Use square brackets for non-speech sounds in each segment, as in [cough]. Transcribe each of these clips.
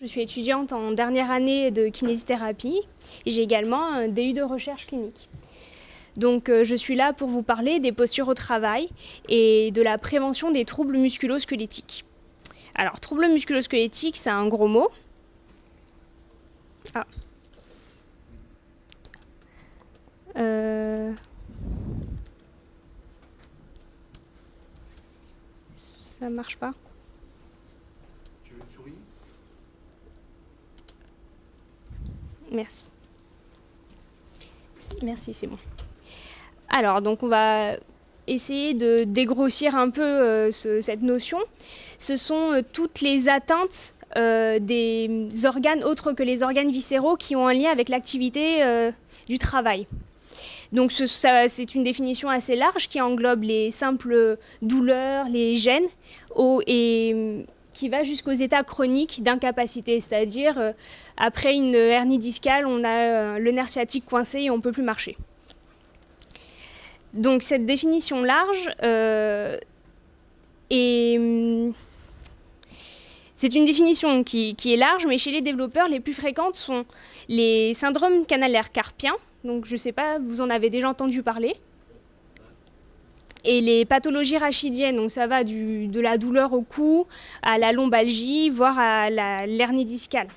Je suis étudiante en dernière année de kinésithérapie et j'ai également un DU de recherche clinique. Donc euh, je suis là pour vous parler des postures au travail et de la prévention des troubles musculo-squelettiques. Alors, troubles musculo-squelettiques, c'est un gros mot. Ah. Euh... Ça marche pas. Merci. Merci, c'est bon. Alors, donc on va essayer de dégrossir un peu euh, cette notion. Ce sont euh, toutes les atteintes euh, des organes autres que les organes viscéraux qui ont un lien avec l'activité du travail. Donc c'est une définition assez large qui englobe les simples douleurs, les gènes et qui va jusqu'aux états chroniques d'incapacité, c'est-à-dire euh, après une hernie discale, on a euh, le nerf sciatique coincé et on ne peut plus marcher. Donc cette définition large euh, hum, c'est une définition qui, qui, est large, mais chez les développeurs, les plus fréquentes sont les syndromes canalaires carpiens. Donc je ne sais pas, vous en avez déjà entendu parler et les pathologies rachidiennes, donc ça va de la douleur au cou à la lombalgie, voire à l'hernie discale.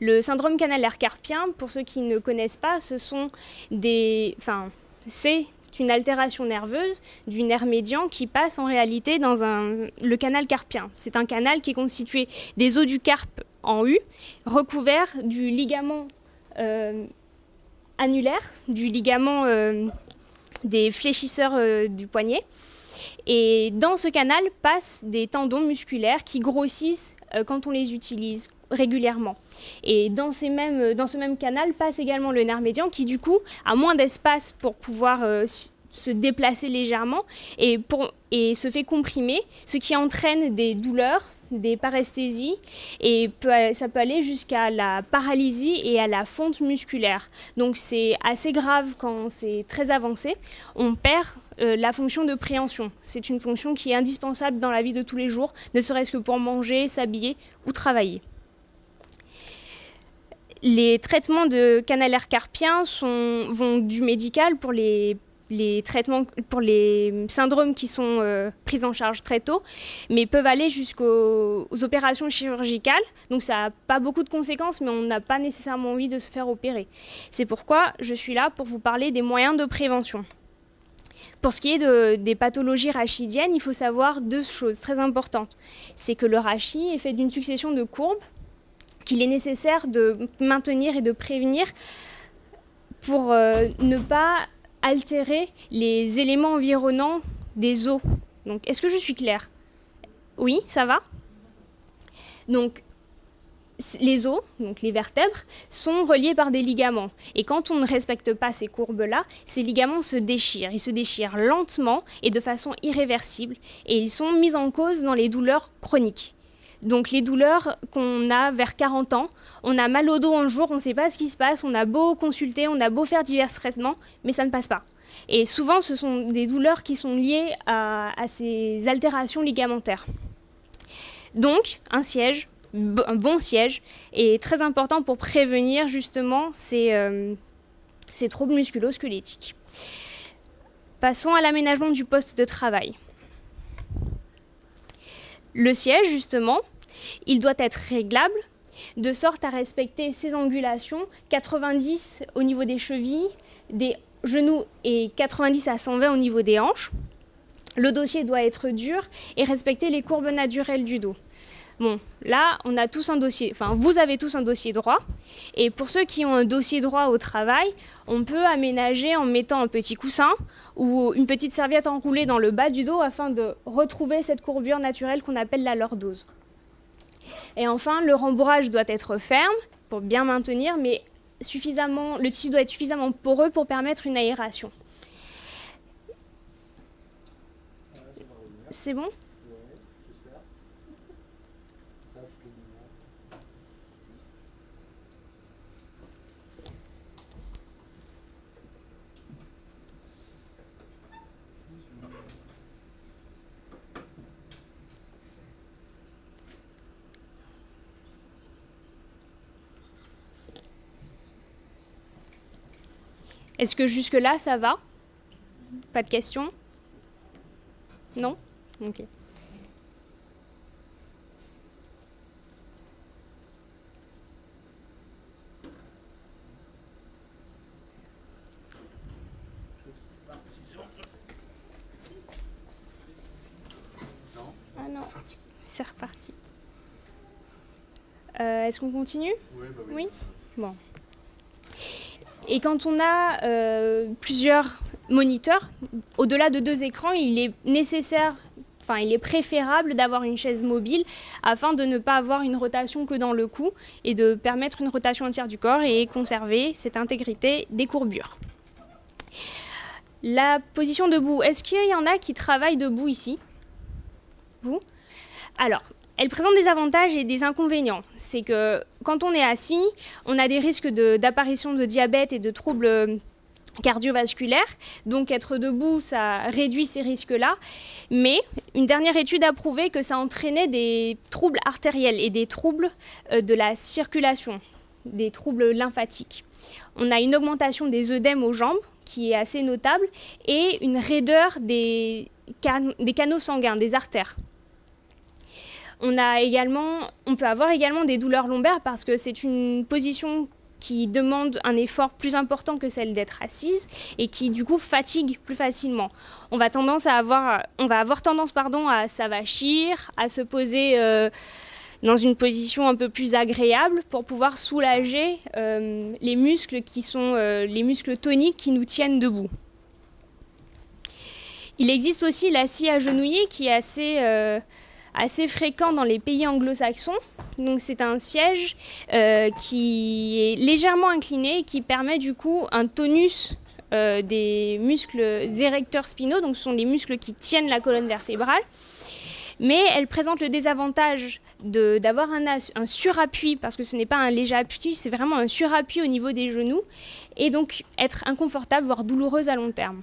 Le syndrome canalaire carpien, pour ceux qui ne connaissent pas, ce sont des, enfin, c'est une altération nerveuse du nerf médian qui passe en réalité dans un, le canal carpien. C'est un canal qui est constitué des os du carpe en U, recouvert du ligament euh, annulaire, du ligament euh, des fléchisseurs euh, du poignet. Et dans ce canal passent des tendons musculaires qui grossissent euh, quand on les utilise régulièrement. Et dans, ces mêmes, euh, dans, ce même canal passe également le nerf médian qui du coup a moins d'espace pour pouvoir se déplacer légèrement et, pour, et se fait comprimer, ce qui entraîne des douleurs, des paresthésies et ça peut aller jusqu'à la paralysie et à la fonte musculaire. Donc c'est assez grave quand c'est très avancé. On perd euh, la fonction de préhension. C'est une fonction qui est indispensable dans la vie de tous les jours, ne serait-ce que pour manger, s'habiller ou travailler. Les traitements de canalaire carpien sont, vont du médical pour les les traitements pour les syndromes qui sont euh, pris en charge très tôt, mais peuvent aller jusqu'aux opérations chirurgicales. Donc ça n'a pas beaucoup de conséquences, mais on n'a pas nécessairement envie de se faire opérer. C'est pourquoi je suis là pour vous parler des moyens de prévention. Pour ce qui est des pathologies rachidiennes, il faut savoir deux choses très importantes. C'est que le rachis est fait d'une succession de courbes qu'il est nécessaire de maintenir et de prévenir pour euh, ne pas altérer les éléments environnants des os. Donc, est-ce que je suis claire? Oui, ça va? Donc, les os, donc les vertèbres, sont reliés par des ligaments. Et quand on ne respecte pas ces courbes-là, ces ligaments se déchirent. Ils se déchirent lentement et de façon irréversible. Et ils sont mis en cause dans les douleurs chroniques. Donc les douleurs qu'on a vers 40 ans, on a mal au dos un jour, on ne sait pas ce qui se passe, on a beau consulter, on a beau faire divers traitements, mais ça ne passe pas. Et souvent, ce sont des douleurs qui sont liées à, ces altérations ligamentaires. Donc, un siège, un bon siège, est très important pour prévenir justement ces, euh, ces troubles musculo-squelettiques. Passons à l'aménagement du poste de travail. Le siège, justement, il doit être réglable de sorte à respecter ses angulations, 90 au niveau des chevilles, des genoux et 90 à 120 au niveau des hanches. Le dossier doit être dur et respecter les courbes naturelles du dos. Bon, là, on a tous un dossier, enfin, vous avez tous un dossier droit. Et pour ceux qui ont un dossier droit au travail, on peut aménager en mettant un petit coussin ou une petite serviette enroulée dans le bas du dos afin de retrouver cette courbure naturelle qu'on appelle la lordose. Et enfin, le rembourrage doit être ferme pour bien maintenir, mais suffisamment, le tissu doit être suffisamment poreux pour permettre une aération. C'est bon? Est-ce que jusque-là, ça va? Pas de questions? Non? Ok. Ah non, c'est reparti. Euh, Est-ce qu'on continue? Oui, bah Oui. Bon. Et quand on a euh, plusieurs moniteurs, au-delà de deux écrans, il est nécessaire, enfin il est préférable d'avoir une chaise mobile afin de ne pas avoir une rotation que dans le cou et de permettre une rotation entière du corps et conserver cette intégrité des courbures. La position debout, est-ce qu'il y en a qui travaillent debout ici? Vous? Alors, elle présente des avantages et des inconvénients. C'est que quand on est assis, on a des risques d'apparition de, diabète et de troubles euh, cardiovasculaires. Donc être debout, ça réduit ces risques-là. Mais une dernière étude a prouvé que ça entraînait des troubles artériels et des troubles euh, de la circulation, des troubles lymphatiques. On a une augmentation des œdèmes aux jambes qui est assez notable et une raideur des, can des canaux sanguins, des artères. On, peut avoir également des douleurs lombaires parce que c'est une position qui demande un effort plus important que celle d'être assise et qui du coup fatigue plus facilement. On va, avoir, tendance pardon, à s'avachir, à se poser euh, dans une position un peu plus agréable pour pouvoir soulager euh, les muscles qui sont euh, les muscles toniques qui nous tiennent debout. Il existe aussi la scie agenouillée qui est assez assez fréquent dans les pays anglo-saxons. Donc c'est un siège euh, qui est légèrement incliné et qui permet du coup un tonus euh, des muscles érecteurs spinaux, donc ce sont les muscles qui tiennent la colonne vertébrale. Mais elle présente le désavantage d'avoir un, un, surappui, parce que ce n'est pas un léger appui, c'est vraiment un surappui au niveau des genoux, et donc être inconfortable, voire douloureuse à long terme.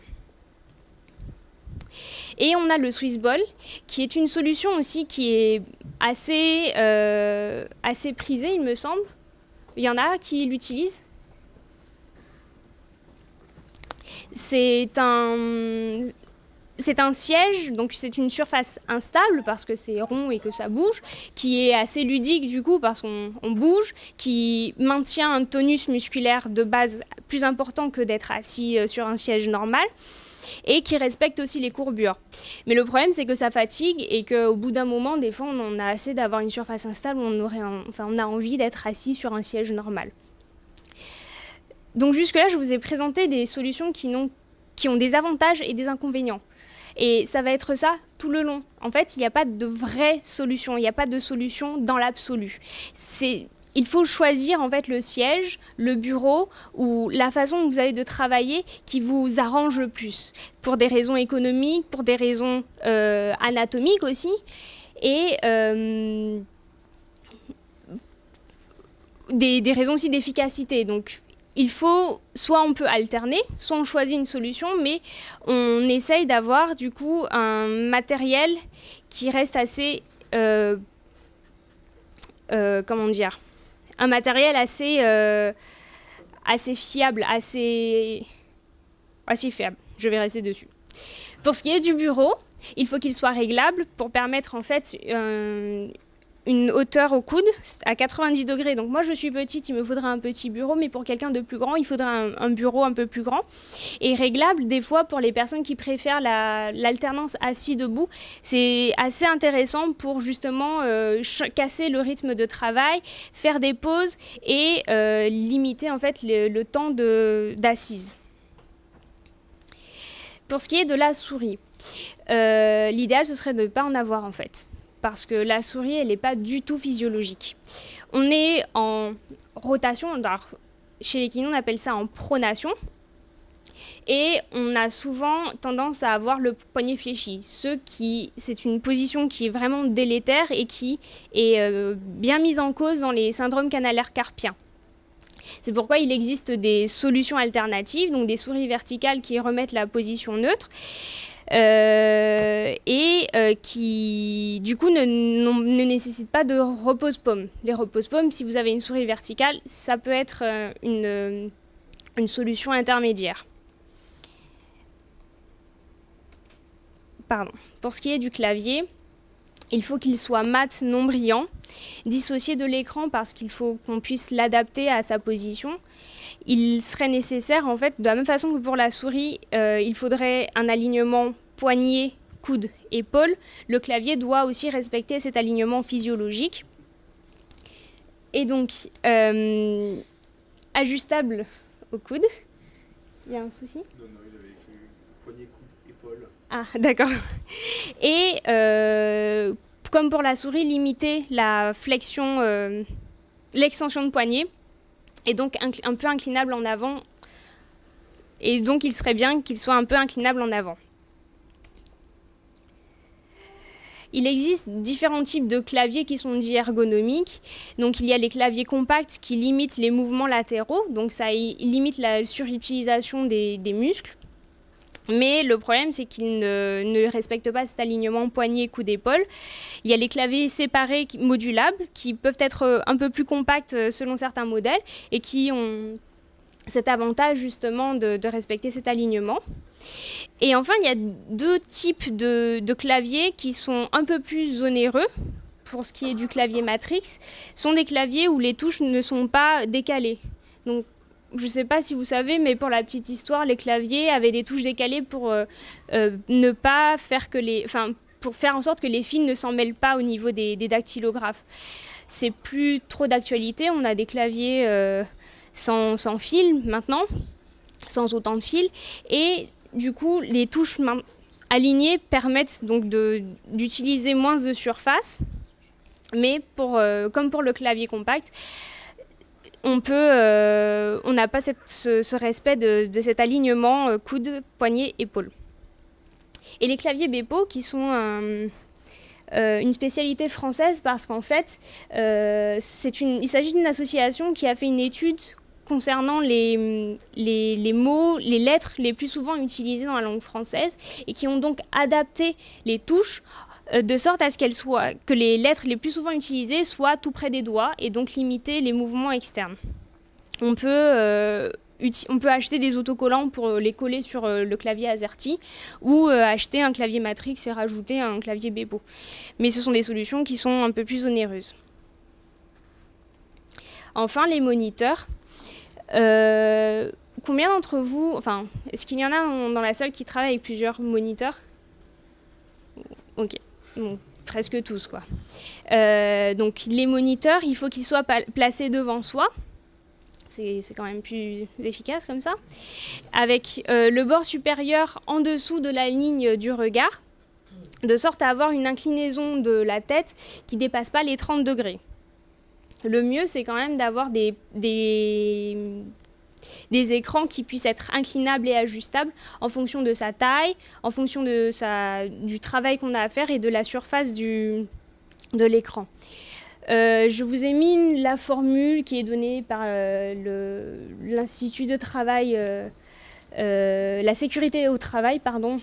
Et on a le Swiss Ball, qui est une solution aussi qui est assez, euh, assez prisée, il me semble. Il y en a qui l'utilisent. C'est un, c'est un siège, donc c'est une surface instable parce que c'est rond et que ça bouge, qui est assez ludique du coup parce qu'on bouge, qui maintient un tonus musculaire de base plus important que d'être assis euh, sur un siège normal et qui respecte aussi les courbures. Mais le problème, c'est que ça fatigue et qu'au bout d'un moment, des fois, on a assez d'avoir une surface instable on, aurait enfin, on a envie d'être assis sur un siège normal. Donc jusque-là, je vous ai présenté des solutions qui, ont, qui ont des avantages et des inconvénients. Et ça va être ça tout le long. En fait, il n'y a pas de vraie solution, il n'y a pas de solution dans l'absolu. C'est il faut choisir en fait le siège, le bureau ou la façon dont vous avez de travailler qui vous arrange le plus, pour des raisons économiques, pour des raisons euh, anatomiques aussi, et euh, des, raisons aussi d'efficacité. Donc il faut, soit on peut alterner, soit on choisit une solution, mais on essaye d'avoir du coup un matériel qui reste assez, euh, comment dire, un matériel assez, euh, assez fiable, assez, assez fiable. Je vais rester dessus. Pour ce qui est du bureau, il faut qu'il soit réglable pour permettre en fait une hauteur au coude à 90 degrés. Donc moi je suis petite, il me faudra un petit bureau, mais pour quelqu'un de plus grand, il faudra un, bureau un peu plus grand. Et réglable des fois pour les personnes qui préfèrent l'alternance assis-debout, c'est assez intéressant pour justement euh, casser le rythme de travail, faire des pauses et euh, limiter en fait le, le temps d'assise. Pour ce qui est de la souris, euh, l'idéal ce serait de ne pas en avoir en fait parce que la souris, elle n'est pas du tout physiologique. On est en rotation, chez les kinés, on appelle ça en pronation, et on a souvent tendance à avoir le poignet fléchi. Ce qui, c'est une position qui est vraiment délétère et qui est euh, bien mise en cause dans les syndromes canalaires carpiens. C'est pourquoi il existe des solutions alternatives, donc des souris verticales qui remettent la position neutre. Euh, et euh, qui du coup ne, ne, nécessite pas de repose-pomme. Les repose-pommes, si vous avez une souris verticale, ça peut être euh, une, une solution intermédiaire. Pardon. Pour ce qui est du clavier, il faut qu'il soit mat, non brillant, dissocié de l'écran parce qu'il faut qu'on puisse l'adapter à sa position. Il serait nécessaire, en fait, de la même façon que pour la souris, euh, il faudrait un alignement poignet, coude, épaule. Le clavier doit aussi respecter cet alignement physiologique. Et donc, euh, ajustable au coude. Il y a un souci? Non, non, il avait écrit poignet, coude, épaule. Ah, d'accord. Et euh, comme pour la souris, limiter la flexion, l'extension de poignet, et donc un, peu inclinable en avant. Et donc il serait bien qu'il soit un peu inclinable en avant. Il existe différents types de claviers qui sont dits ergonomiques. Donc il y a les claviers compacts qui limitent les mouvements latéraux, donc ça limite la surutilisation des muscles. Mais le problème, c'est qu'ils ne, respectent pas cet alignement poignet-coup d'épaule. Il y a les claviers séparés modulables qui peuvent être euh, un peu plus compacts euh, selon certains modèles et qui ont cet avantage justement de, respecter cet alignement. Et enfin, il y a deux types de, claviers qui sont un peu plus onéreux. Pour ce qui est du clavier Matrix, sont des claviers où les touches ne sont pas décalées. Je ne sais pas si vous savez, mais pour la petite histoire, les claviers avaient des touches décalées pour euh, euh, ne pas faire que les, enfin, pour faire en sorte que les fils ne s'en mêlent pas au niveau des, dactylographes. C'est plus trop d'actualité. On a des claviers euh, sans, sans fil maintenant, sans autant de fils, et du coup, les touches alignées permettent donc d'utiliser moins de surface. Mais pour, comme pour le clavier compact, on peut, euh, on n'a pas ce, respect de, cet alignement euh, coude, poignet, épaule. Et les claviers Bepo qui sont euh, une spécialité française parce qu'en fait, il s'agit d'une association qui a fait une étude concernant les, les, mots, les lettres les plus souvent utilisées dans la langue française et qui ont donc adapté les touches de sorte à ce qu'elles soient, que les lettres les plus souvent utilisées soient tout près des doigts et donc limiter les mouvements externes. On peut, euh, on peut acheter des autocollants pour les coller sur euh, le clavier AZERTY ou acheter un clavier Matrix et rajouter un clavier Bebo. Mais ce sont des solutions qui sont un peu plus onéreuses. Enfin, les moniteurs. combien d'entre vous, enfin, est-ce qu'il y en a dans la salle qui travaillent avec plusieurs moniteurs? Ok presque tous. Quoi. Euh, donc les moniteurs, il faut qu'ils soient placés devant soi. C'est quand même plus efficace comme ça. Avec euh, le bord supérieur en dessous de la ligne du regard, de sorte à avoir une inclinaison de la tête qui ne dépasse pas les 30 degrés. Le mieux, c'est quand même d'avoir des, des écrans qui puissent être inclinables et ajustables en fonction de sa taille, en fonction de sa, du travail qu'on a à faire et de la surface du, de l'écran. Euh, je vous ai mis la formule qui est donnée par euh, l'Institut de travail, euh, la sécurité au travail, pardon.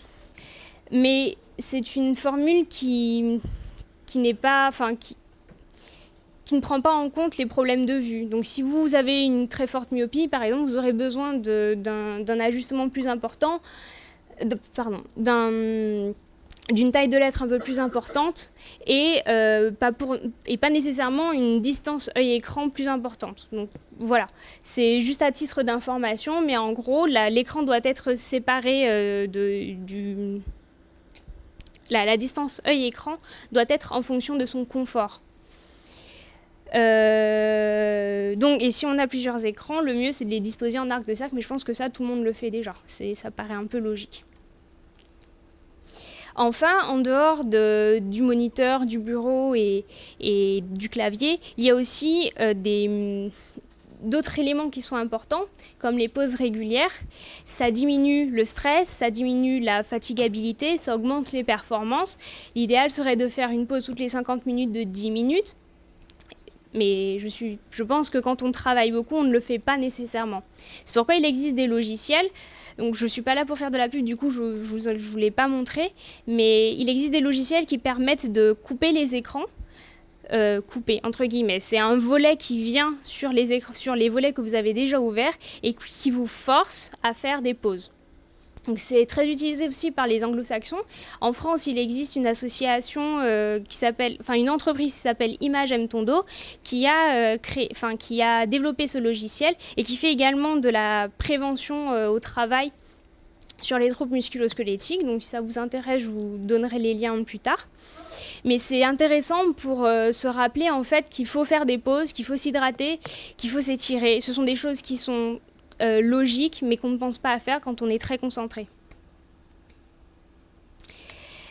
Mais c'est une formule qui, qui n'est pas, enfin, qui, qui ne prend pas en compte les problèmes de vue. Donc si vous avez une très forte myopie, par exemple, vous aurez besoin d'un ajustement plus important, pardon, d'une taille de lettre un peu plus importante et, euh, et pas nécessairement une distance œil-écran plus importante. Donc voilà, c'est juste à titre d'information, mais en gros, l'écran doit être séparé euh, de, du... La distance œil-écran doit être en fonction de son confort. Euh, donc, et si on a plusieurs écrans, le mieux c'est de les disposer en arc de cercle, mais je pense que ça, tout le monde le fait déjà. Ça paraît un peu logique. Enfin, en dehors de, du moniteur, du bureau et, du clavier, il y a aussi euh, des d'autres éléments qui sont importants, comme les pauses régulières. Ça diminue le stress, ça diminue la fatigabilité, ça augmente les performances. L'idéal serait de faire une pause toutes les 50 minutes de 10 minutes. Mais je, pense que quand on travaille beaucoup, on ne le fait pas nécessairement. C'est pourquoi il existe des logiciels. Donc je ne suis pas là pour faire de la pub, du coup je ne vous, l'ai pas montré. Mais il existe des logiciels qui permettent de couper les écrans euh, coupé, entre guillemets. C'est un volet qui vient sur les volets que vous avez déjà ouverts et qui vous force à faire des pauses. C'est très utilisé aussi par les anglo-saxons. En France, il existe une association euh, qui s'appelle, enfin une entreprise qui s'appelle Image M Tondo, qui a euh, créé, enfin qui a développé ce logiciel et qui fait également de la prévention au travail sur les troubles musculo-squelettiques. Donc si ça vous intéresse, je vous donnerai les liens plus tard. Mais c'est intéressant pour euh, se rappeler en fait qu'il faut faire des pauses, qu'il faut s'hydrater, qu'il faut s'étirer. Ce sont des choses qui sont euh, logiques mais qu'on ne pense pas à faire quand on est très concentré.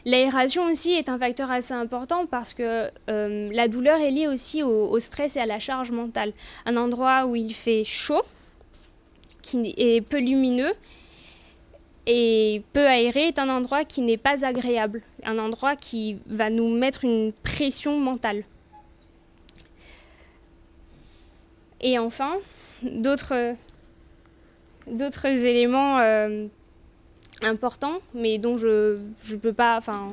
L'aération aussi est un facteur assez important parce que euh, la douleur est liée aussi au, stress et à la charge mentale. Un endroit où il fait chaud, qui est peu lumineux, et peu aéré est un endroit qui n'est pas agréable, un endroit qui va nous mettre une pression mentale. Et enfin, d'autres éléments euh, importants, mais dont je ne peux pas, enfin,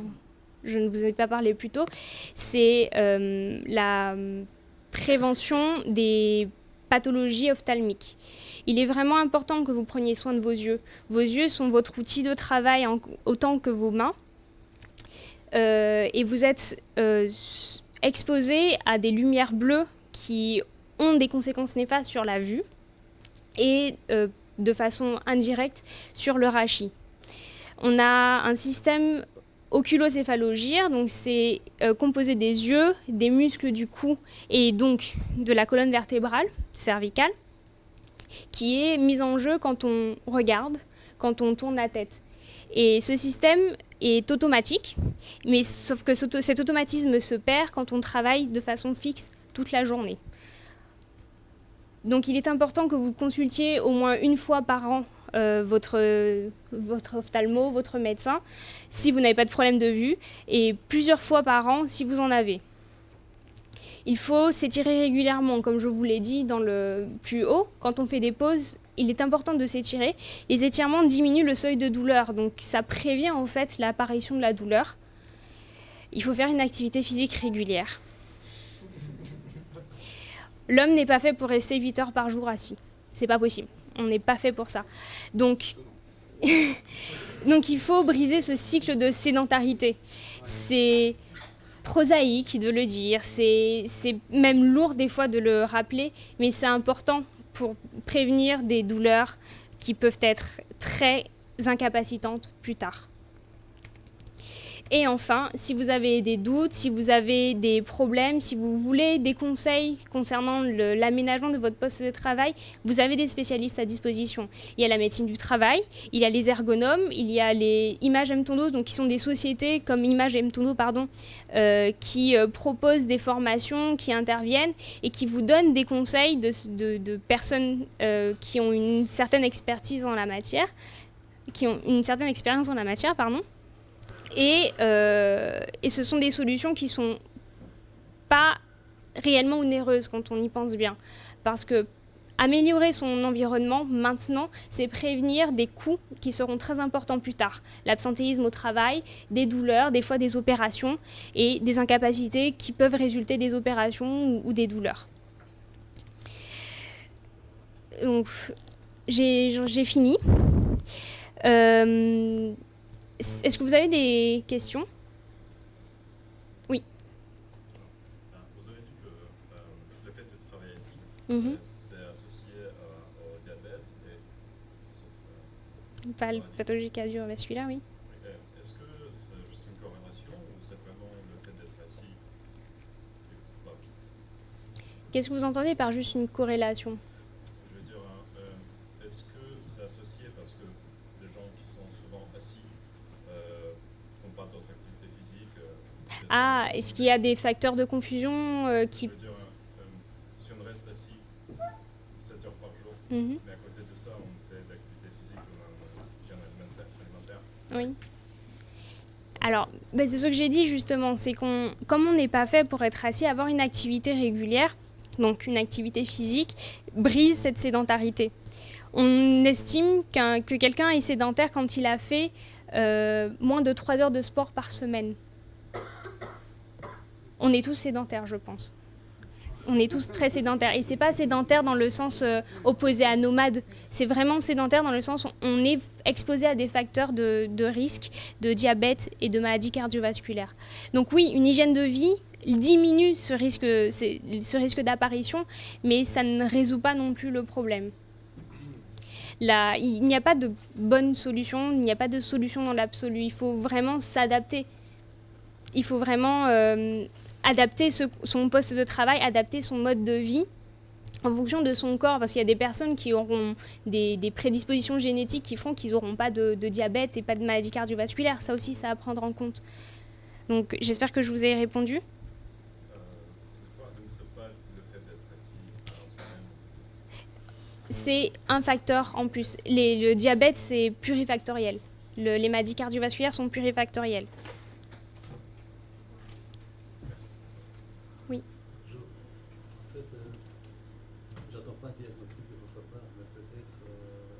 je ne vous ai pas parlé plus tôt, c'est euh, la prévention des pathologies ophtalmiques. Il est vraiment important que vous preniez soin de vos yeux. Vos yeux sont votre outil de travail autant que vos mains. Euh, et vous êtes exposé à des lumières bleues qui ont des conséquences néfastes sur la vue et de façon indirecte sur le rachis. On a un système oculocéphalogire, donc c'est composé des yeux, des muscles du cou et donc de la colonne vertébrale cervicale qui est mise en jeu quand on regarde, quand on tourne la tête. Et ce système est automatique, mais sauf que cet automatisme se perd quand on travaille de façon fixe toute la journée. Donc il est important que vous consultiez au moins une fois par an euh, votre, votre ophtalmo, votre médecin, si vous n'avez pas de problème de vue, et plusieurs fois par an si vous en avez. Il faut s'étirer régulièrement, comme je vous l'ai dit dans le plus haut. Quand on fait des pauses, il est important de s'étirer. Les étirements diminuent le seuil de douleur, donc ça prévient en fait l'apparition de la douleur. Il faut faire une activité physique régulière. L'homme n'est pas fait pour rester 8 heures par jour assis. C'est pas possible. On n'est pas fait pour ça. Donc, [laughs] donc il faut briser ce cycle de sédentarité. C'est prosaïque de le dire, c'est même lourd des fois de le rappeler, mais c'est important pour prévenir des douleurs qui peuvent être très incapacitantes plus tard. Et enfin, si vous avez des doutes, si vous avez des problèmes, si vous voulez des conseils concernant l'aménagement de votre poste de travail, vous avez des spécialistes à disposition. Il y a la médecine du travail, il y a les ergonomes, il y a les Images M-Tondo, donc qui sont des sociétés comme Images M-Tondo, pardon, euh, qui euh, proposent des formations, qui interviennent et qui vous donnent des conseils de, personnes euh, qui ont une certaine expertise en la matière, qui ont une certaine expérience en la matière, pardon. Euh, et, ce sont des solutions qui sont pas réellement onéreuses quand on y pense bien. Parce que améliorer son environnement maintenant, c'est prévenir des coûts qui seront très importants plus tard. L'absentéisme au travail, des douleurs, des fois des opérations et des incapacités qui peuvent résulter des opérations ou, des douleurs. Donc, j'ai fini. Euh, est-ce que vous avez des questions? Oui. Vous avez dit que euh, le fait de travailler ici, mhm. c'est associé au diabète et Pas le pathologie cardiovasculaire, oui. Est-ce que c'est juste une corrélation ou c'est vraiment le fait d'être assis? Qu'est-ce que vous entendez par juste une corrélation? Ah, est-ce qu'il y a des facteurs de confusion euh, qui... Dire, euh, si on reste assis 7 heures par jour, mhm. mais à côté de ça, on fait de l'activité physique ou un alimentaire. Oui. Alors, ben c'est ce que j'ai dit justement, c'est qu'on, comme on n'est pas fait pour être assis, avoir une activité régulière, donc une activité physique, brise cette sédentarité. On estime que quelqu'un est sédentaire quand il a fait euh, moins de 3 heures de sport par semaine. On est tous sédentaires, je pense. On est tous très sédentaires. Et c'est pas sédentaire dans le sens euh, opposé à nomade. C'est vraiment sédentaire dans le sens où on est exposé à des facteurs de, risque, de diabète et de maladies cardiovasculaires. Donc oui, une hygiène de vie diminue ce risque, ce risque d'apparition, mais ça ne résout pas non plus le problème. Là, il n'y a pas de bonne solution, il n'y a pas de solution dans l'absolu. Il faut vraiment s'adapter. Il faut vraiment euh, adapter son poste de travail, adapter son mode de vie en fonction de son corps, parce qu'il y a des personnes qui auront des, prédispositions génétiques qui feront qu'ils n'auront pas de, diabète et pas de maladie cardiovasculaire. Ça aussi, ça à prendre en compte. Donc j'espère que je vous ai répondu. c'est un facteur en plus. le diabète, c'est plurifactoriel. les maladies cardiovasculaires sont plurifactorielles. Oui. Bonjour. En fait, euh, j'entends pas un diagnostic de votre part, mais peut-être euh,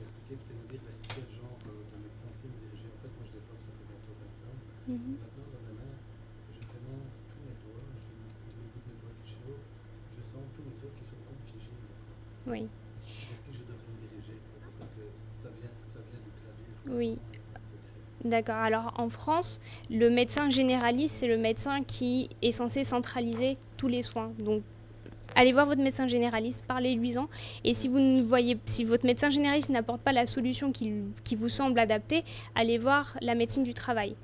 expliquer, peut-être nous dire quel genre de médecin aussi me diriger. En fait, moi je développe, ça fait bientôt 20 ans. Mm -hmm. Maintenant, dans ma main, j'ai vraiment tous mes doigts, bout de mes doigts qui chauffe, je sens tous mes os qui sont comme figés une fois. Oui. Est-ce que je devrais me diriger Parce que ça vient, ça vient du clavier. Oui. D'accord. Alors en France, le médecin généraliste, c'est le médecin qui est censé centraliser tous les soins. Donc allez voir votre médecin généraliste, parlez-lui-en. Et si vous ne voyez, si votre médecin généraliste n'apporte pas la solution qui, qui, vous semble adaptée, allez voir la médecine du travail.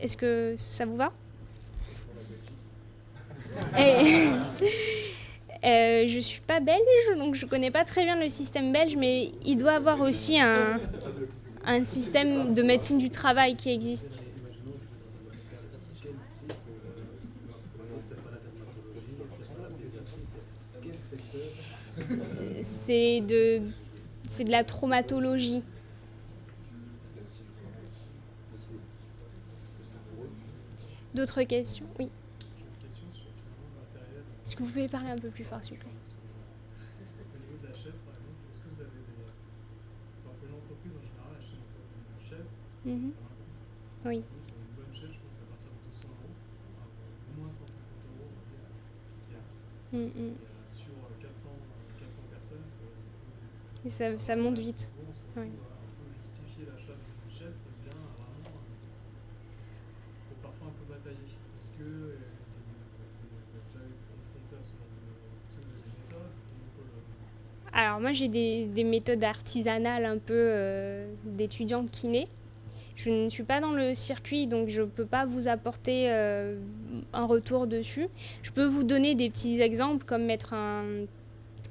Est-ce que ça vous va Et, [laughs] euh, Je suis pas belge, donc je connais pas très bien le système belge, mais il doit avoir aussi un un système de médecine du travail qui existe. C'est de, c'est de la traumatologie. D'autres questions? Oui. Est-ce que vous pouvez parler un peu plus fort, s'il vous plaît? Mmh. Oui. Une bonne chaise, je pense à partir de 200 euros, au moins 150 euros, dire, mmh, mmh. Sur 400, 400 personnes, ça, ça, ça, ça monte vite. Oui. On peut justifier l'achat d'une chaise, ça devient vraiment. Il faut parfois un peu batailler. Alors, moi, j'ai des, des, méthodes artisanales un peu euh, kinés. Je ne suis pas dans le circuit, donc je ne peux pas vous apporter euh, un retour dessus. Je peux vous donner des petits exemples, comme mettre un,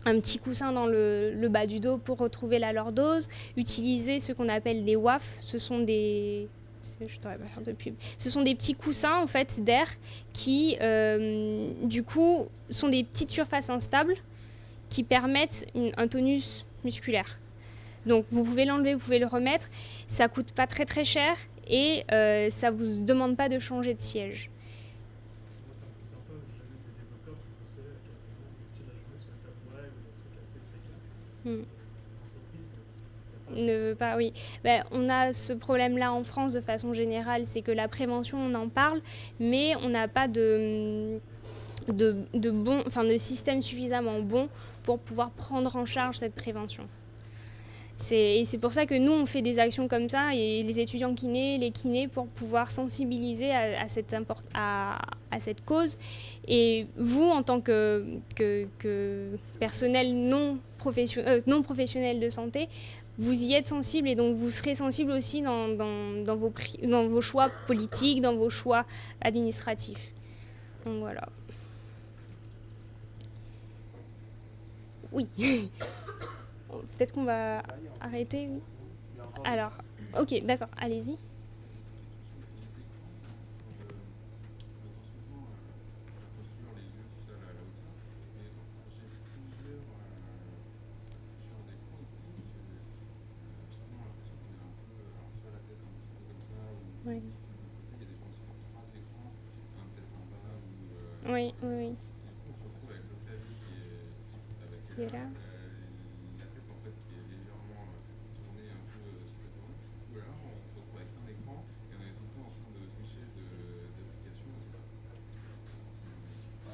un petit coussin dans le, le, bas du dos pour retrouver la lordose, utiliser ce qu'on appelle des WAF, ce sont des... Je pas faire de pub. Ce sont des petits coussins en fait d'air qui, euh, du coup, sont des petites surfaces instables qui permettent une, un tonus musculaire. Donc vous pouvez l'enlever, vous pouvez le remettre. Ça coûte pas très très cher et euh, ça vous demande pas de changer de siège. Ben, on a ce problème-là en France de façon générale, c'est que la prévention, on en parle, mais on n'a pas de, bon, enfin, de système suffisamment bon pour pouvoir prendre en charge cette prévention. Et c'est pour ça que nous, on fait des actions comme ça, et les étudiants kinés, les kinés, pour pouvoir sensibiliser à, cette, cause. Et vous, en tant que, personnel euh, non professionnel de santé, vous y êtes sensible et donc vous serez sensible aussi dans, vos, vos choix politiques, dans vos choix administratifs. Donc voilà. Oui. [laughs] Peut-être qu'on va arrêter. Alors, ok, d'accord, allez-y. Oui. Oui, oui, oui. Qui est là.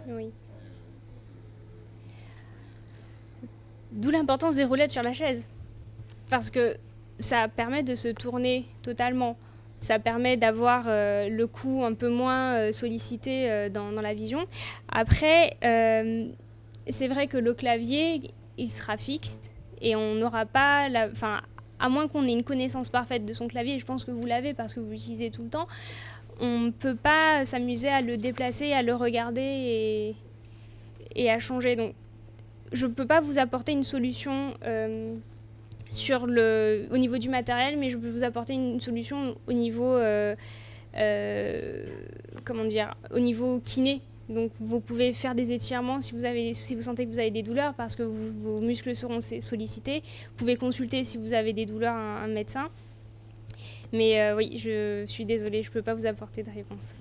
Oui. D'où l'importance des roulettes sur la chaise. Parce que ça permet de se tourner totalement. Ça permet d'avoir euh, le cou un peu moins euh, sollicité euh, dans, la vision. Après, c'est vrai que le clavier, il sera fixe et on n'aura pas. Enfin, à moins qu'on ait une connaissance parfaite de son clavier, je pense que vous l'avez parce que vous l'utilisez tout le temps, on ne peut pas s'amuser à le déplacer, à le regarder et, à changer. Donc, je ne peux pas vous apporter une solution sur le, au niveau du matériel, mais je peux vous apporter une solution au niveau, euh, euh, comment dire, au niveau kiné. Donc vous pouvez faire des étirements si vous, avez, si vous sentez que vous avez des douleurs parce que vos muscles seront sollicités. Vous pouvez consulter si vous avez des douleurs un, un médecin. Mais euh, oui, je suis désolée, je ne peux pas vous apporter de réponse.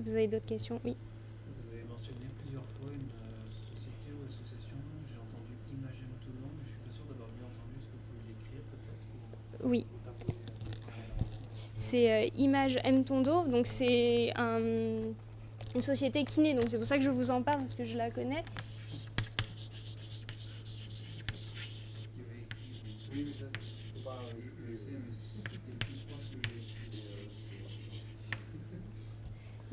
Vous avez d'autres questions? Oui. Vous avez mentionné plusieurs fois une euh, société ou association. J'ai entendu Imagem Toulon, mais je suis pas sûr d'avoir bien entendu. Est-ce que vous pouvez l'écrire peut-être Oui. C'est euh, Image M Tondo, donc c'est un, une société kiné, donc c'est pour ça que je vous en parle parce que je la connais. Oui, mais ça, je peux pas. Je, Je sais, mais c'était le plus proche que j'ai écrit.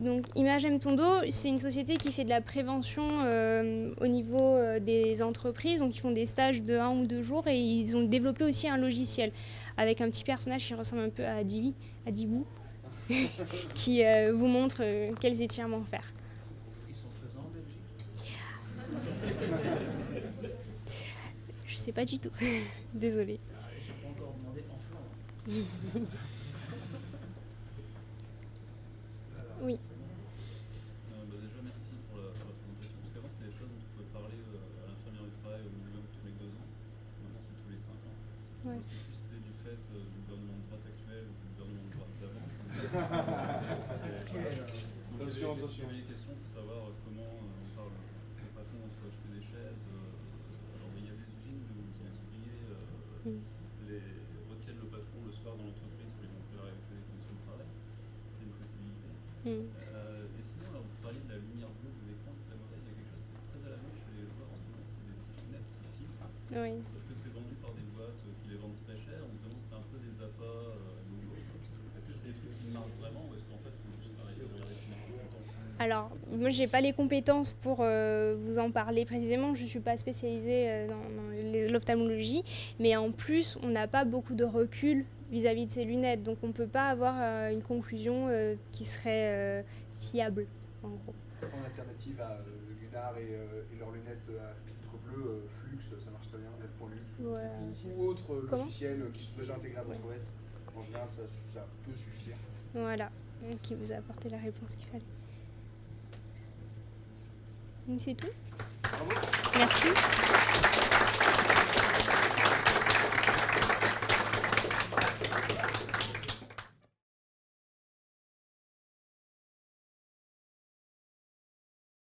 Donc Image M Tondo, c'est une société qui fait de la prévention euh, au niveau euh, des entreprises. Donc ils font des stages de un ou deux jours et ils ont développé aussi un logiciel avec un petit personnage qui ressemble un peu à Divi, à Dibou, [laughs] qui euh, vous montre euh, quels étirements faire. Ils sont présents en Belgique? Je sais pas du tout, [laughs] désolée. J'ai pas encore demandé en Flandre. [laughs] Oui. Euh, bah déjà merci pour la, pour la présentation, parce qu'avant c'est des choses dont on pouvait parler euh, à l'infirmière du travail au minimum tous les deux ans, maintenant c'est tous les cinq ans. Ouais. C'est du fait euh, du gouvernement de droite actuel ou du gouvernement de droite d'avant. [laughs] Donc Attention, attention. des questions pour savoir euh, comment euh, on parle au patron, on se peut acheter des chaises. euh, alors il y a des usines où les ouvriers euh, Mm. les retiennent le patron le soir dans l'entreprise pour lui montrer la réalité des conditions de travail. C'est une possibilité. Mm. Euh, et sinon, alors, vous parliez de la lumière bleue des écrans, c'est très mauvaise. Il y a quelque chose qui est très à la mode chez les joueurs en ce moment, c'est des petites lunettes qui filtrent. Oui. Sauf que c'est vendu par des boîtes euh, qui les vendent très cher. On se demande si c'est un peu des appâts euh, nouveaux. Est-ce que c'est des trucs qui marchent vraiment ou est-ce qu'en fait, il faut juste arrêter de regarder tout longtemps Alors, moi, j'ai pas les compétences pour euh, vous en parler précisément. Je suis pas spécialisée euh, dans, l'ophtalmologie, mais en plus, on n'a pas beaucoup de recul vis-à-vis de ces lunettes, donc on peut pas avoir euh, une conclusion qui serait fiable, en gros. En alternative à euh, Gunnar et, et leurs lunettes à filtre bleu, Flux, ça marche très bien, F.Lux. Voilà. Ou autre euh, Comment? logiciel euh, qui sont déjà intégrés à votre OS. En général, ça, ça peut suffire. Voilà, qui vous a apporté la réponse qu'il fallait. C'est tout. Bravo. Merci.